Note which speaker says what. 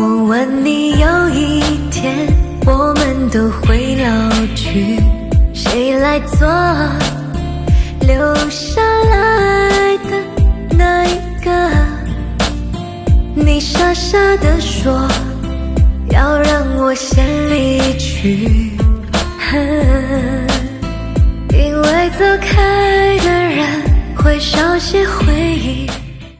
Speaker 1: 我问你有一天我们都会老去谁来做留下来的那一个你傻傻的说要让我先离去。因为走开的人会少些回忆。